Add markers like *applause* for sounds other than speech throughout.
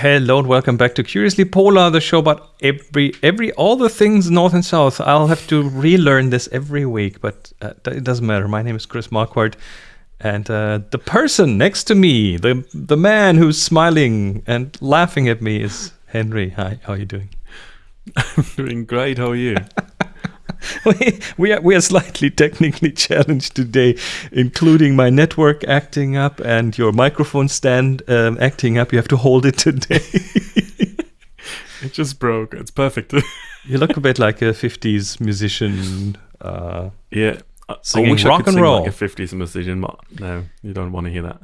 Hello and welcome back to Curiously Polar, the show about every every all the things north and south. I'll have to relearn this every week, but uh, it doesn't matter. My name is Chris Marquardt, and uh, the person next to me, the the man who's smiling and laughing at me, is Henry. Hi, how are you doing? I'm *laughs* doing great. How are you? *laughs* *laughs* we, we are we are slightly technically *laughs* challenged today, including my network acting up and your microphone stand um, acting up. You have to hold it today. *laughs* it just broke. It's perfect. you look a bit like a '50s musician. Uh, yeah, singing I wish rock I could and sing roll. like a '50s musician, but no, you don't want to hear that.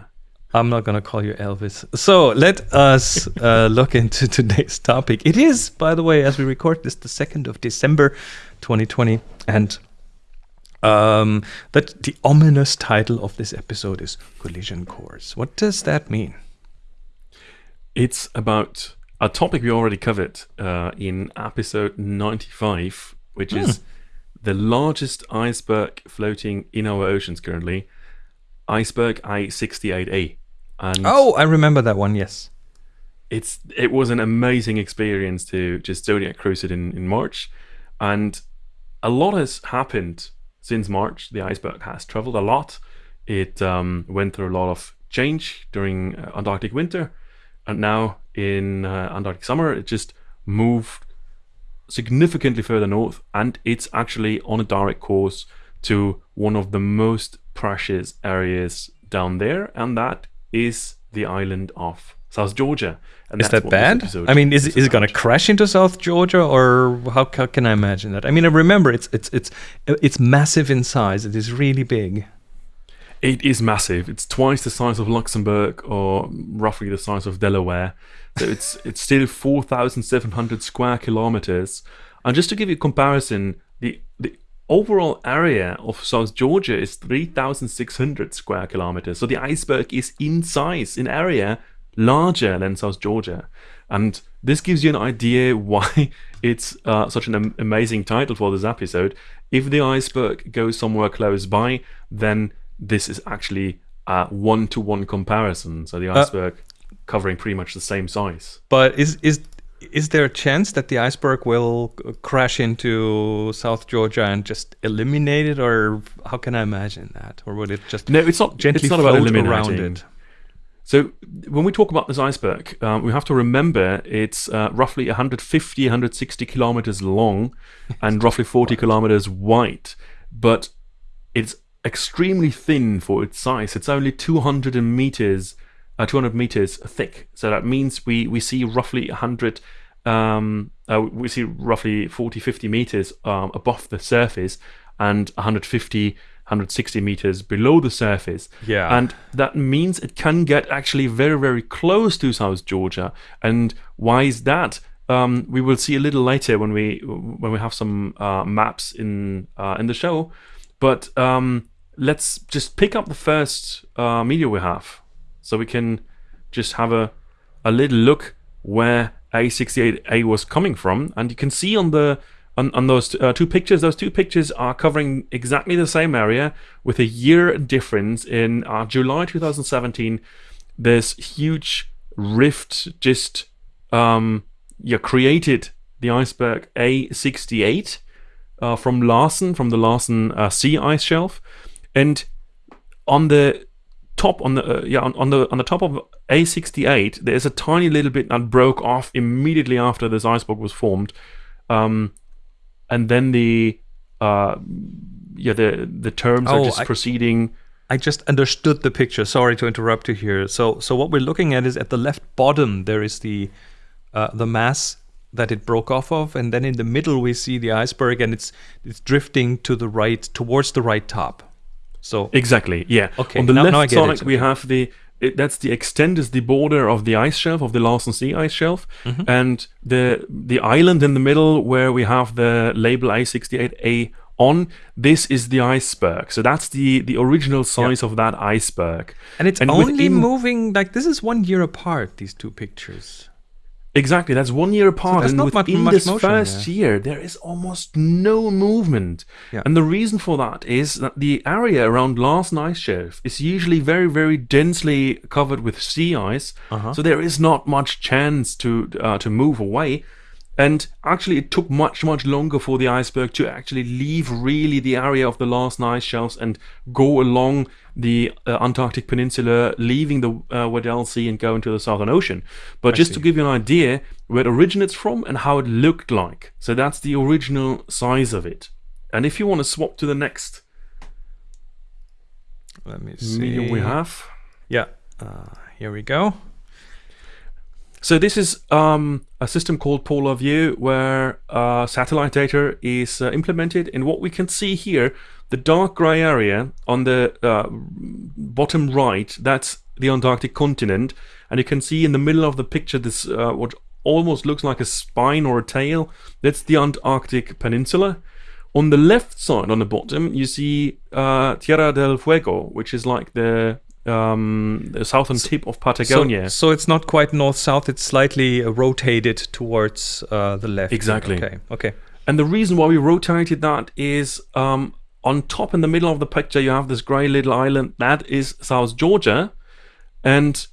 I'm not going to call you Elvis. So let us uh, look into today's topic. It is, by the way, as we record this, the 2nd of December 2020. And um, that the ominous title of this episode is Collision Course. What does that mean? It's about a topic we already covered uh, in episode 95, which is the largest iceberg floating in our oceans currently, iceberg A-68A. And Oh, I remember that one, yes. it's it was an amazing experience to just Zodiac cruise it in, in March. And a lot has happened since March. The iceberg has traveled a lot. It um, went through a lot of change during uh, Antarctic winter. And now in uh, Antarctic summer, it just moved significantly further north. And it's actually on a direct course to one of the most precious areas down there. And that is the island of South Georgia. And Is that bad? I mean, is, is it going to crash into South Georgia, or how, how can I imagine that? I mean, I remember it's it's it's it's massive in size. It is really big. It is massive. It's twice the size of Luxembourg, or roughly the size of Delaware. So it's *laughs* it's still four thousand seven hundred square kilometers. And just to give you a comparison, the the overall area of South Georgia is three thousand six hundred square kilometers. So the iceberg is in size, in area, larger than South Georgia. And this gives you an idea *laughs* why it's uh, such an am- amazing title for this episode. If the iceberg goes somewhere close by, then this is actually a one-to-one comparison. So the iceberg covering pretty much the same size. But is is is there a chance that the iceberg will crash into South Georgia and just eliminate it, or how can I imagine that, or would it just No, it's not. gently it's not about eliminating. around it? So when we talk about this iceberg, um, we have to remember it's uh, roughly 150, 160 kilometers long and roughly 40 kilometers wide, but it's extremely thin for its size. It's only 200 meters, uh, 200 meters thick. So that means we we see roughly 100. Um, uh, we see roughly 40, 50 meters um, above the surface and 150, 160 meters below the surface. Yeah. And that means it can get actually very, very close to South Georgia. And why is that? Um, we will see a little later when we when we have some uh, maps in uh, in the show. But um, let's just pick up the first uh, media we have, so we can just have a a little look where A68A was coming from, and you can see on the on, on those uh, two pictures. Those two pictures are covering exactly the same area with a year difference. In uh, July 2017, this huge rift just um, yeah created the iceberg A68 uh, from Larsen, from the Larsen uh, C ice shelf, and on the top on the uh, yeah on, on the on the top of A68 there's a tiny little bit that broke off immediately after this iceberg was formed, um, and then the uh, yeah the the terms are Oh, just I- proceeding. I just understood the picture. Sorry to interrupt you here. So, so what we're looking at is at the left bottom there is the uh, the mass that it broke off of, and then in the middle we see the iceberg, and it's it's drifting to the right towards the right top. So, Exactly. Yeah. Okay, On the now- left now side, we okay. have the it, that's the extent is the border of the ice shelf of the Larsen C ice shelf, Mm-hmm. and the the island in the middle where we have the label A68A on. This is the iceberg. So that's the the original size of that iceberg. and it's only within- moving like this is one year apart. These two pictures. Exactly, that's one year apart, there's and not much- within much this motion, first yeah. year, there is almost no movement. Yeah. And the reason for that is that the area around Larsen Ice Shelf is usually very, very densely covered with sea ice, Uh-huh. so there is not much chance to uh, to move away. And actually, it took much, much longer for the iceberg to actually leave really the area of the last ice shelves and go along the uh, Antarctic Peninsula, leaving the uh, Weddell Sea and go into the Southern Ocean. But just to give you an idea where it originates from and how it looked like. So that's the original size of it. And if you want to swap to the next Let me see. medium we have. Yeah. Uh, here we go. So this is um, a system called Polar View, where uh, satellite data is uh, implemented. And what we can see here, the dark gray area on the uh, bottom right, that's the Antarctic continent, and you can see in the middle of the picture this uh, what almost looks like a spine or a tail. That's the Antarctic Peninsula. On the left side, on the bottom, you see uh, Tierra del Fuego, which is like the um, the southern tip of So, Patagonia. so it's not quite north south. It's slightly uh, rotated towards uh, the left. Exactly. Okay. Okay. And the reason why we rotated that is um, on top in the middle of the picture, you have this grey little island. That is South Georgia. And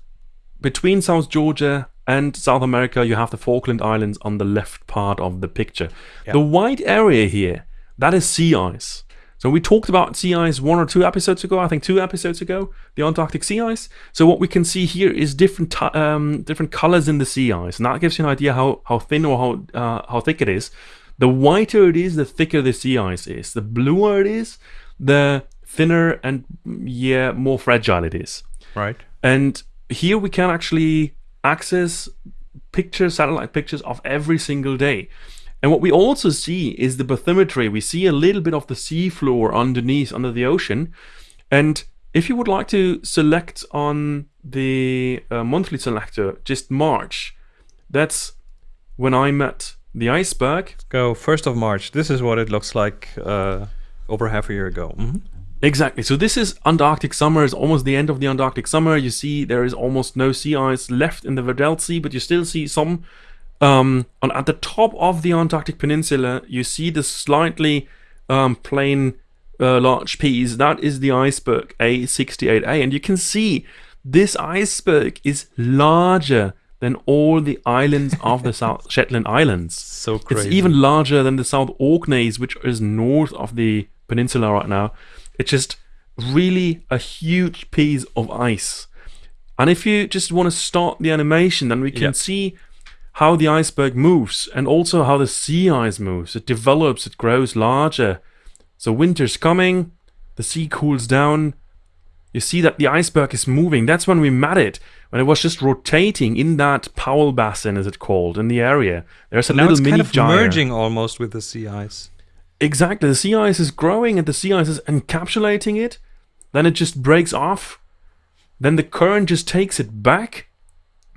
between South Georgia and South America, you have the Falkland Islands on the left part of the picture. Yeah. The white area here, that is sea ice. So we talked about sea ice one or two episodes ago, I think two episodes ago, the Antarctic sea ice. So what we can see here is different um, different colors in the sea ice, and that gives you an idea how, how thin or how uh, how thick it is. The whiter it is, the thicker the sea ice is. The bluer it is, the thinner and yeah more fragile it is. Right. And here we can actually access pictures, satellite pictures of every single day. And what we also see is the bathymetry. We see a little bit of the seafloor underneath, under the ocean. And if you would like to select on the uh, monthly selector, just March, that's when I'm at the iceberg. Go first of March. This is what it looks like uh, over half a year ago. Mhm. Exactly. So this is Antarctic summer. It's almost the end of the Antarctic summer. You see there is almost no sea ice left in the Weddell Sea, but you still see some. Um, on at the top of the Antarctic Peninsula, you see the slightly um, plain uh, large piece. That is the iceberg A68A, and you can see this iceberg is larger than all the islands of the South *laughs* Shetland Islands. So It's even larger than the South Orkneys, which is north of the peninsula right now. It's just really a huge piece of ice. And if you just want to start the animation, then we can Yeah. see how the iceberg moves and also how the sea ice moves. It develops, it grows larger. So winter's coming, the sea cools down. You see that the iceberg is moving. That's when we met it, when it was just rotating in that Powell Basin, as it's called, in the area. There's a now little it's mini kind of gyre. merging almost with the sea ice. Exactly. The sea ice is growing and the sea ice is encapsulating it. Then it just breaks off. Then the current just takes it back.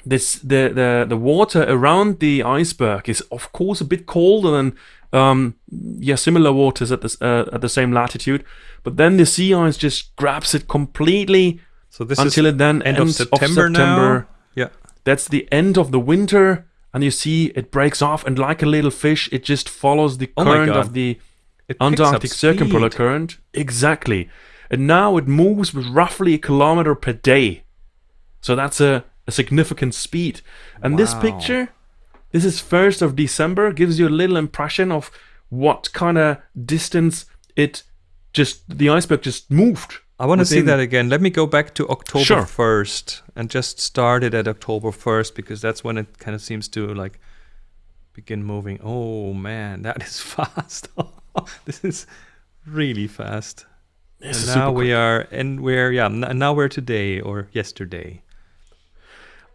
This the the, the water around the iceberg is of course a bit colder than um, yeah similar waters at this uh, at the same latitude. But then the sea ice just grabs it completely So this until it then end of ends September, now. Yeah. that's the end of the winter, and you see it breaks off, and like a little fish, it just follows the Oh current God. of the It Antarctic circumpolar current. Exactly. And now it moves with roughly a kilometer per day. So that's a, a significant speed. And this picture, this is 1st of December, gives you a little impression of what kind of distance it just, the iceberg just moved. I want to see that again. Let me go back to October Sure. 1st and just start it at October 1st because that's when it kind of seems to like begin moving. Oh man, that *laughs* is fast. *laughs* this is really fast. This and is now we are, and we're, yeah, now we're today or yesterday.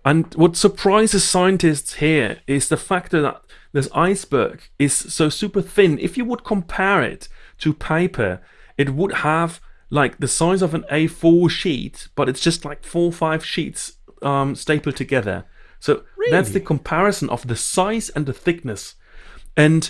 And what surprises scientists here is the fact that this iceberg is so super thin. If you would compare it to paper, it would have like the size of an A4 sheet, but it's just like four or five sheets um, stapled together. So that's the comparison of the size and the thickness. And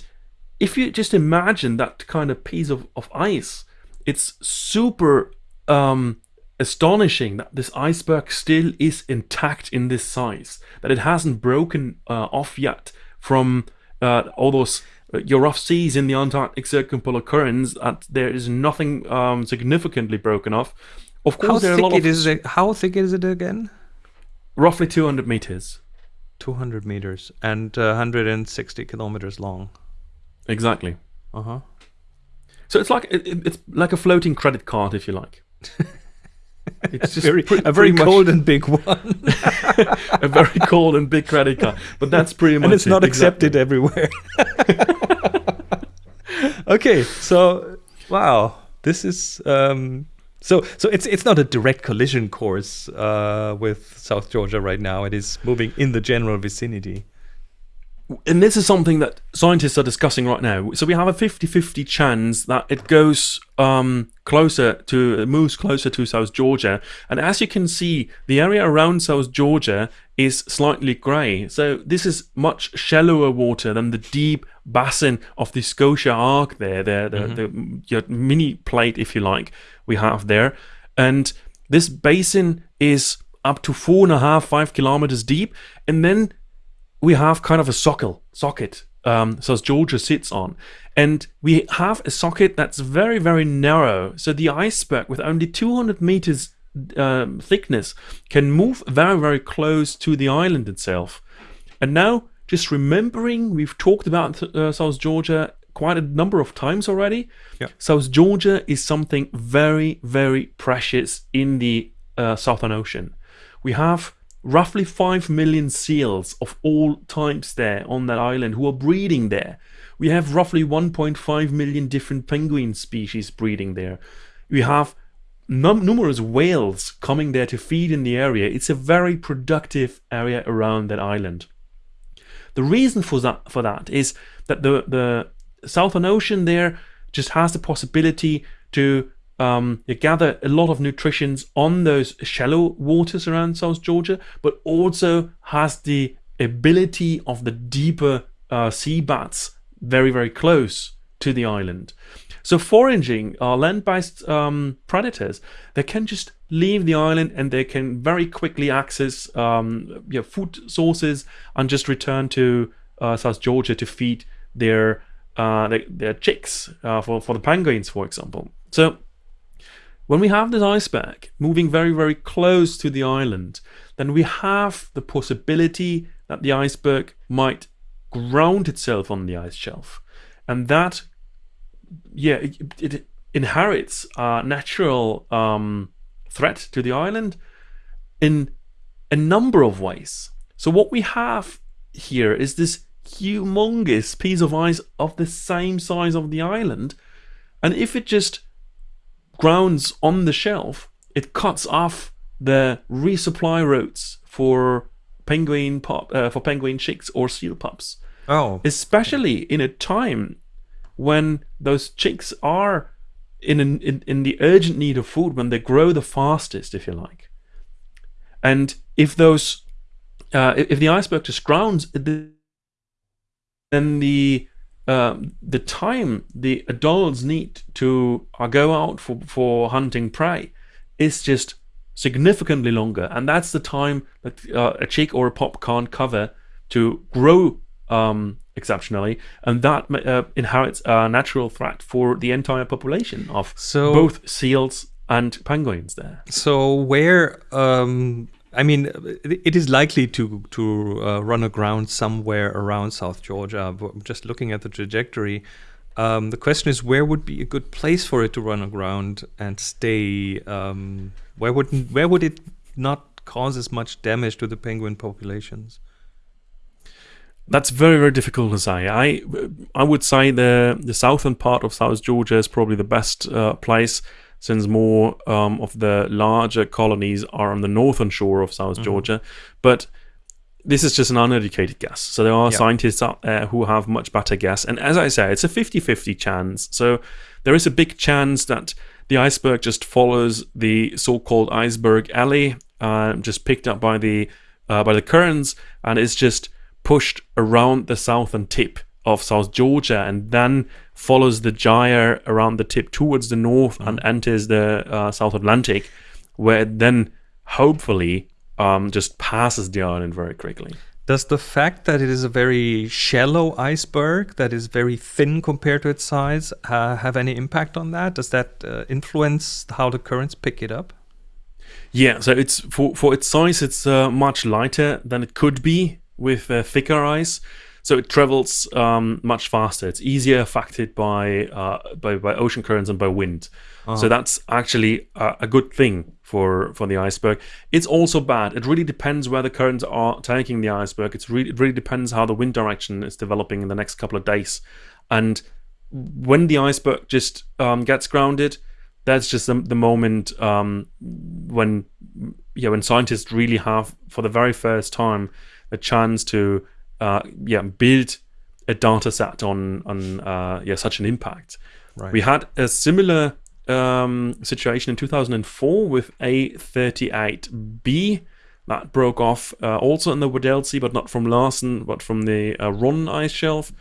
if you just imagine that kind of piece of, of ice, it's super um, astonishing that this iceberg still is intact in this size, that it hasn't broken uh, off yet from uh, all those uh, your rough seas in the Antarctic circumpolar currents. That there is nothing um, significantly broken off. Of How course, there are a thick lot it of is it? How thick is it again? roughly 200 meters. 200 meters and uh, 160 kilometers long. Exactly. Uh huh. So it's like it- it's like a floating credit card, if you like. *laughs* *laughs* It's just Very, a very cold and big one, *laughs* a very cold and big credit card. But that's pretty much and it's it, not exactly. accepted everywhere. *laughs* okay, so wow, this is um, so so it's it's not a direct collision course uh, with South Georgia right now. It is moving in the general vicinity. And this is something that scientists are discussing right now. So we have a 50-50 chance that it goes um, closer to moves closer to South Georgia. And as you can see, the area around South Georgia is slightly grey. So this is much shallower water than the deep basin of the Scotia Arc there, the, the, the your mini plate, if you like, we have there. And this basin is up to four and a half, five kilometers deep. And then we have kind of a socket, socket um, so Georgia sits on. And we have a socket that's very, very narrow. So the iceberg, with only 200 meters um, thickness, can move very, very close to the island itself. And now, just remembering, we've talked about uh, South Georgia quite a number of times already. Yeah. South Georgia is something very, very precious in the uh, Southern Ocean. We have roughly 5 million seals of all types there on that island who are breeding there. We have roughly 1.5 million different penguin species breeding there. We have num- numerous whales coming there to feed in the area. It's a very productive area around that island. The reason for that for that is that the the Southern Ocean there just has the possibility to um, you gather a lot of nutritions on those shallow waters around South Georgia, but also has the ability of the deeper uh, sea bats very very close to the island. So foraging are land-based um, predators. They can just leave the island and they can very quickly access um, yeah, food sources and just return to uh, South Georgia to feed their uh, their, their chicks uh, for for the penguins, for example. So when we have this iceberg moving very very close to the island, then we have the possibility that the iceberg might ground itself on the ice shelf, and that yeah, it, it inherits a natural um, threat to the island in a number of ways. So what we have here is this humongous piece of ice of the same size of the island, and if it just grounds on the shelf, it cuts off the resupply routes for penguin pop uh, for penguin chicks or seal pups. Oh, especially in a time when those chicks are in, an, in in the urgent need of food when they grow the fastest if you like. And if those uh, if if the iceberg just grounds then the um, the time the adults need to uh, go out for, for hunting prey is just significantly longer and that's the time that uh, a chick or a pup can't cover to grow um, exceptionally and that uh, inherits a natural threat for the entire population of So- both seals and penguins there so where? Um, I mean, it is likely to to uh, run aground somewhere around South Georgia. But just looking at the trajectory, um, the question is where would be a good place for it to run aground and stay? Um, where would where would it not cause as much damage to the penguin populations? That's very very difficult to say. I I would say the the southern part of South Georgia is probably the best uh, place since more um, of the larger colonies are on the northern shore of South Georgia. But this is just an uneducated guess. So there are Yeah. scientists out there who have much better guess. And as I say, it's a 50-50 chance. So there is a big chance that the iceberg just follows the so-called iceberg alley, uh, just picked up by the uh, by the currents, and is just pushed around the southern tip of South Georgia, and then follows the gyre around the tip towards the north and enters the uh, South Atlantic. where it then hopefully um, just passes the island very quickly. Does the fact that it is a very shallow iceberg that is very thin compared to its size uh, have any impact on that? Does that uh, influence how the currents pick it up? Yeah, so it's for for its size, it's uh, much lighter than it could be with uh, thicker ice. So it travels um, much faster. It's easier affected by, uh, by by ocean currents and by wind. So that's actually a, a good thing for for the iceberg. It's also bad. It really depends where the currents are taking the iceberg. It's really it really depends how the wind direction is developing in the next couple of days. And when the iceberg just um, gets grounded, that's just the, the moment um, when yeah when scientists really have for the very first time a chance to uh, yeah build a data set on on uh, yeah such an impact. Right. We had a similar um, situation in 2004 with A38B that broke off uh, also in the Weddell Sea, but not from Larsen, but from the uh, Ronne ice shelf.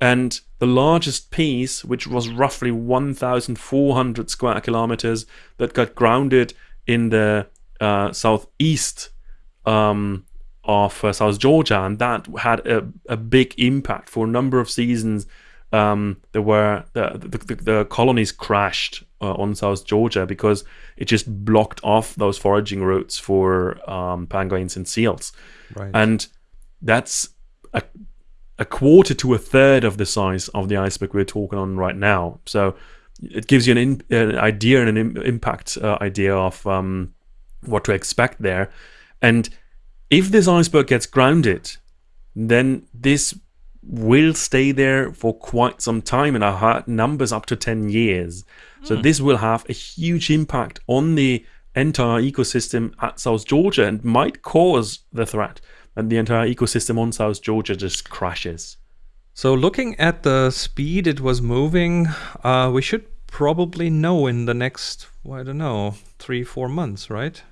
And the largest piece, which was roughly 1,400 square kilometers, that got grounded in the uh, southeast um, of uh, South Georgia, and that had a, a big impact for a number of seasons. Um, there were the, the, the, the colonies crashed uh, on South Georgia because it just blocked off those foraging routes for um, penguins and seals, Right. and that's a a quarter to a third of the size of the iceberg we're talking on right now. So it gives you an, in, an idea and an Im- impact uh, idea of um, what to expect there. And if this iceberg gets grounded, then this will stay there for quite some time, and I heard numbers up to 10 years. So this will have a huge impact on the entire ecosystem at South Georgia and might cause the threat that the entire ecosystem on South Georgia just crashes. So looking at the speed it was moving, uh, we should probably know in the next, well, I don't know, three, four months, right?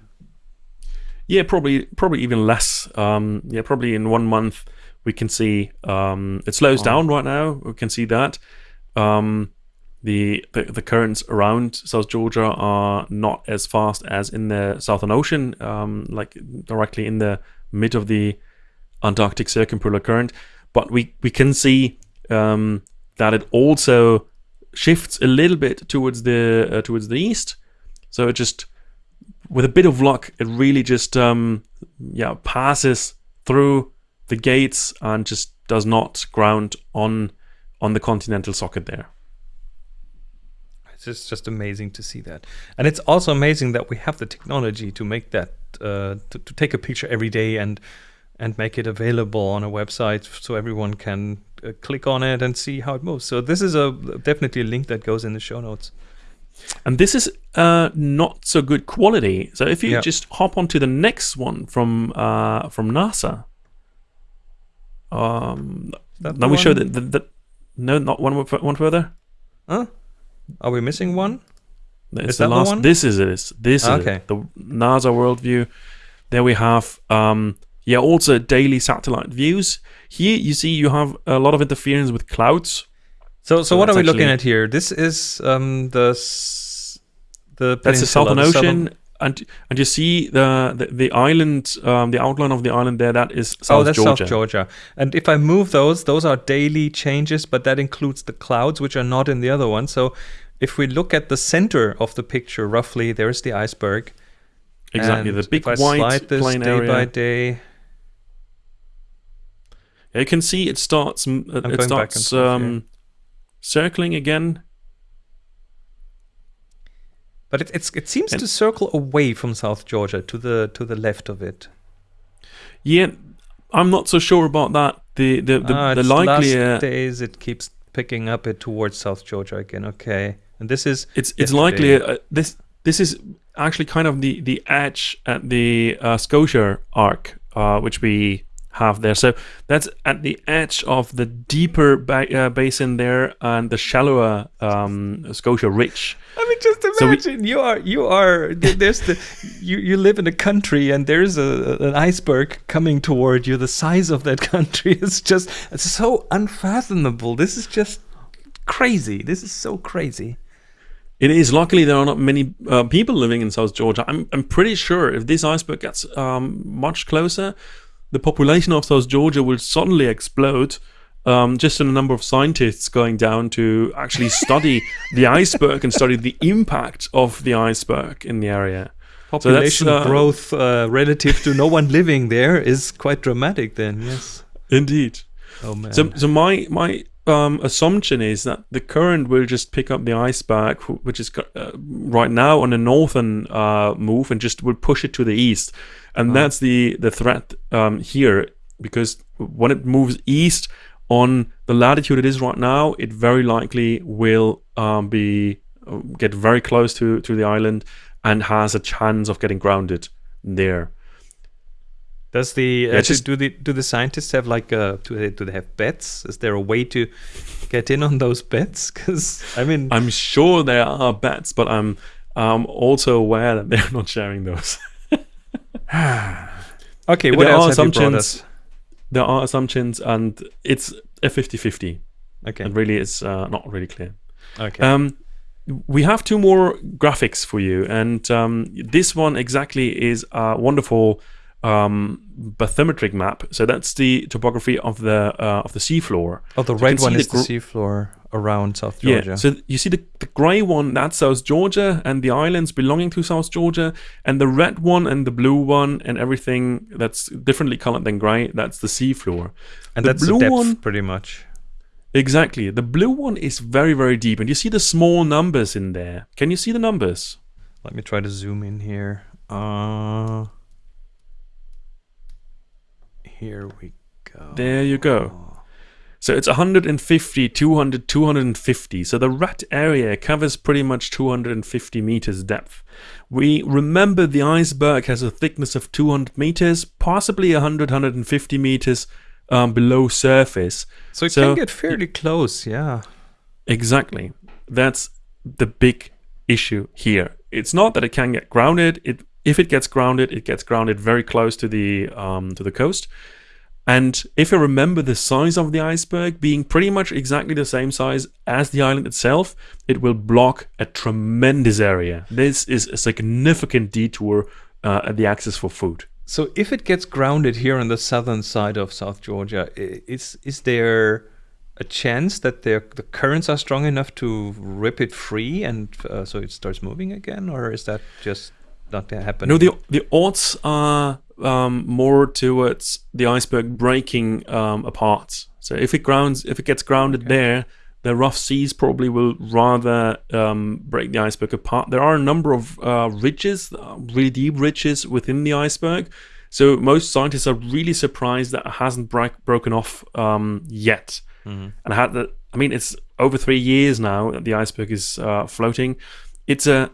Yeah, probably probably even less. Um, yeah, probably in one month we can see um, it slows Oh. down right now. We can see that. Um, the, the the currents around South Georgia are not as fast as in the Southern Ocean, um, like directly in the mid of the Antarctic circumpolar current. But we we can see um, that it also shifts a little bit towards the uh, towards the east. So it just with a bit of luck, it really just um, yeah passes through the gates and just does not ground on on the continental socket there. It's just, just amazing to see that. And it's also amazing that we have the technology to make that, uh, to, to take a picture every day and and make it available on a website so everyone can uh, click on it and see how it moves. So this is a definitely a link that goes in the show notes. And this is uh, not so good quality. So if you Yeah. just hop onto the next one from uh, from NASA, um, then we show that, that, that no, not one one further. Huh? Are we missing one? It's Is the that the one? This is it. This is Okay. it. the NASA worldview. There we have um, yeah, also daily satellite views. Here you see you have a lot of interference with clouds. So, so, So what are we looking at here? This is um, the the That's the Southern the Ocean, and and you see the the, the island, um, the outline of the island there. That is South oh, that's Georgia. South Georgia. And if I move those, those are daily changes, but that includes the clouds, which are not in the other one. So if we look at the center of the picture, roughly, there's the iceberg. Exactly, And the big if I white slide this plain day area. by day, Yeah, you can see it starts. It and starts um, circling again. but it, it's it seems And- to circle away from South Georgia to the to the left of it. Yeah, I'm not so sure about that. The the the, Ah, the likely uh, days it keeps picking up it towards South Georgia again. Okay, and this is it's it's likely uh, this this is actually kind of the the edge at the uh, Scotia arc, uh, which we have there. So that's at the edge of the deeper ba- uh, basin there and the shallower um, Scotia Ridge. I mean, just So we- imagine you are you are there's the you you live in a country and there's a an iceberg coming toward you. The size of that *laughs* country is just it's so unfathomable. This is just crazy. This is so crazy. It is. Luckily, there are not many uh, people living in South Georgia. I'm, I'm pretty sure if this iceberg gets um, much closer, the population of South Georgia will suddenly explode. Um, just in a number of scientists going down to actually study *laughs* the iceberg and study the impact of the iceberg in the area. Population so uh, growth uh, relative to no one living there is quite dramatic. Then, yes, indeed. Oh man. So, so my my um, assumption is that the current will just pick up the iceberg, which is uh, right now on a northern uh, move, and just will push it to the east, and oh. that's the the threat um, here because when it moves east on the latitude it is right now, it very likely will um, be uh, get very close to to the island and has a chance of getting grounded there. Does the uh, just, do the do the scientists have like uh do they do they have bets? Is there a way to get in on those bets? Because I mean, I'm sure there are bets, but I'm um also aware that they're not sharing those. *laughs* *sighs* okay, what there else are assumptions, There are assumptions, and it's a 50-50. Okay, it really is uh, not really clear. Okay. Um, we have two more graphics for you, and um, this one exactly is a wonderful um, bathymetric map. So that's the topography of the uh, of the seafloor. Oh, the so red one is the, the seafloor around South Georgia. Yeah. So you see the, the grey one, that's South Georgia and the islands belonging to South Georgia, and the red one and the blue one and everything that's differently colored than grey, that's the seafloor. And the that's blue the depth, one, pretty much. Exactly. The blue one is very, very deep, and you see the small numbers in there. Can you see the numbers? Let me try to zoom in here. Uh here we go. There you go. So it's 150, 200, 250. So the rat area covers pretty much 250 meters depth. We remember the iceberg has a thickness of 200 meters, possibly 100, 150 meters um, below surface. So it so can get fairly close, yeah. Exactly. That's the big issue here. It's not that it can get grounded. It if it gets grounded, it gets grounded very close to the um, to the coast. And if you remember the size of the iceberg being pretty much exactly the same size as the island itself, it will block a tremendous area. This is a significant detour uh, at the access for food. So if it gets grounded here on the southern side of South Georgia, is is there a chance that the the currents are strong enough to rip it free and uh, so it starts moving again, or is that just not happen. No, the the odds are um, more towards the iceberg breaking um, apart. So if it grounds, if it gets grounded okay. there, the rough seas probably will rather um, break the iceberg apart. There are a number of uh, ridges, uh, really deep ridges within the iceberg. So most scientists are really surprised that it hasn't broken off um, yet. Mm-hmm. And I had that. I mean, it's over three years now that the iceberg is uh, floating. It's a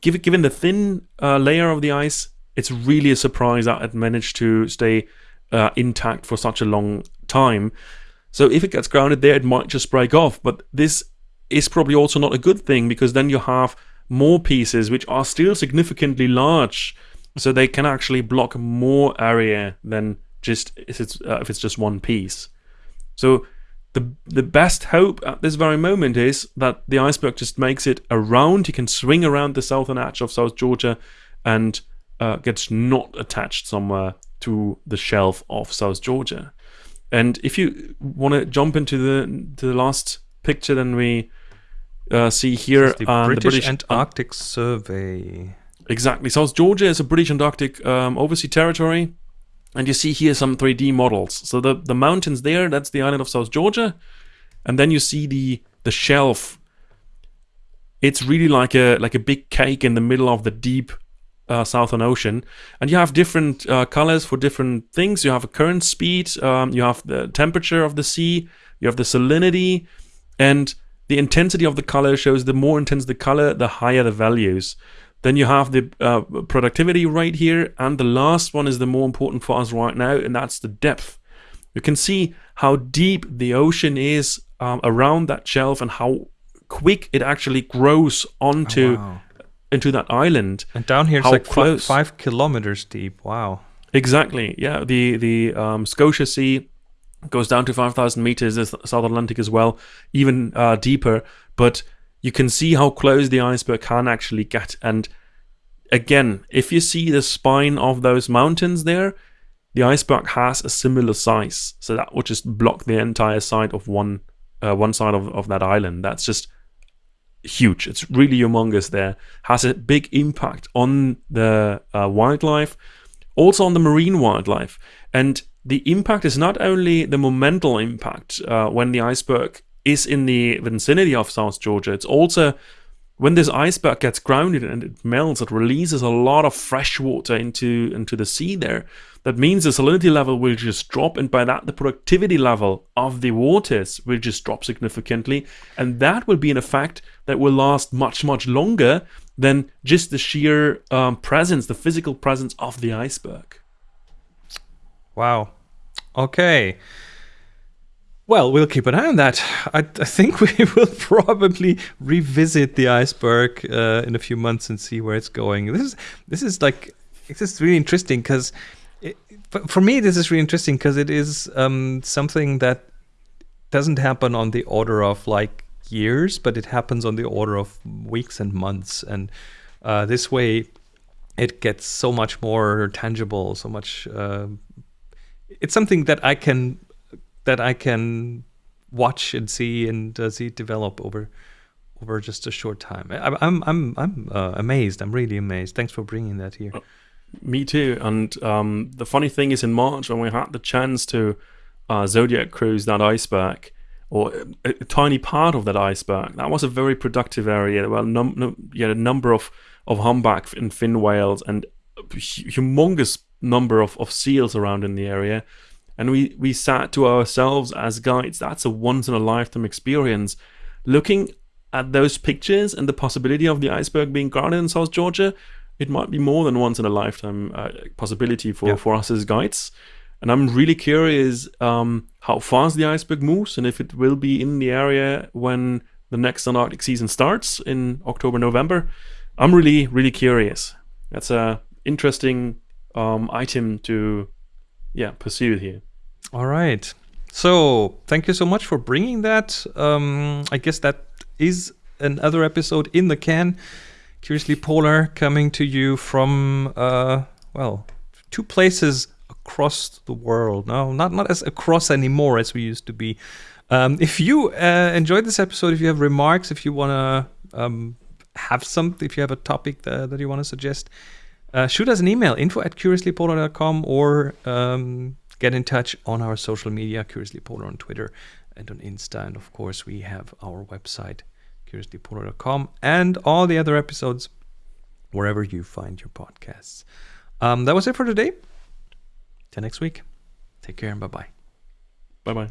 given the thin uh, layer of the ice, it's really a surprise that it managed to stay uh, intact for such a long time. So if it gets grounded there, it might just break off. But this is probably also not a good thing because then you have more pieces which are still significantly large, so they can actually block more area than just if it's uh, if it's just one piece. So the the best hope at this very moment is that the iceberg just makes it around. He can swing around the southern edge of South Georgia and uh, gets not attached somewhere to the shelf of South Georgia. And if you want to jump into the to the last picture, then we uh, see here the, uh, British the British Antarctic Survey. Exactly. South Georgia is a British Antarctic um, overseas territory and you see here some 3D models. So the, the mountains there, that's the island of South Georgia. And then you see the the shelf. It's really like a like a big cake in the middle of the deep uh, Southern Ocean, and you have different uh, colors for different things. You have a current speed, um, you have the temperature of the sea, you have the salinity, and the intensity of the color shows the more intense the color, the higher the values. Then you have the uh, productivity right here. And the last one is the more important for us right now, and that's the depth. You can see how deep the ocean is um, around that shelf and how quick it actually grows onto oh, wow. into that island. And down here it's how like close. Five, five kilometers deep. Wow. Exactly. Yeah. The the um, Scotia Sea goes down to 5,000 meters. The South Atlantic as well, even uh, deeper. But you can see how close the iceberg can actually get. And again, if you see the spine of those mountains there, the iceberg has a similar size. So that would just block the entire side of one uh, one side of, of that island. That's just huge. It's really humongous there. Has a big impact on the uh, wildlife, also on the marine wildlife. And the impact is not only the momental impact uh, when the iceberg is in the vicinity of South Georgia, it's also when this iceberg gets grounded and it melts, it releases a lot of fresh water into, into the sea there. That means the salinity level will just drop, and by that, the productivity level of the waters will just drop significantly. And that will be an effect that will last much, much longer than just the sheer um, presence, the physical presence of the iceberg. Wow. Okay. Well, we'll keep an eye on that. I, I think *laughs* we will probably revisit the iceberg uh, in a few months and see where it's going. This is this is like this is really interesting because for me this is really interesting because it is um, something that doesn't happen on the order of like years, but it happens on the order of weeks and months, and uh, this way it gets so much more tangible, so much. Uh, it's something that I can that I can watch and see and uh, see develop over over just a short time. I, I'm I'm I'm uh, amazed. I'm really amazed. Thanks for bringing that here. Uh, me too. And um, the funny thing is, in March when we had the chance to uh, Zodiac cruise that iceberg, or a, a, tiny part of that iceberg, that was a very productive area. Well, num- num- a number of of humpback and fin whales and humongous number of, of seals around in the area and we we sat to ourselves as guides. That's a once in a lifetime experience. Looking at those pictures and the possibility of the iceberg being grounded in south georgia it might be more than once in a lifetime uh, possibility for, yeah. for us as guides. And i'm really curious um, how fast the iceberg moves and if it will be in the area when the next antarctic season starts in october november. I'm really really curious. That's a interesting um, item to yeah pursue here all right. So thank you so much for bringing that. Um, I guess that is another episode in the can. Curiously Polar coming to you from, uh, well, two places across the world. No, not, not as across anymore as we used to be. Um, if you uh, enjoyed this episode, if you have remarks, if you want to um, have something, if you have a topic that, that you want to suggest, uh, shoot us an email info at curiouslypolar.com or um, get in touch on our social media, Curiously Polar on Twitter and on Insta. And of course, we have our website, curiouslypolar.com, and all the other episodes wherever you find your podcasts. Um, that was it for today. Till next week. Take care and bye bye. Bye bye.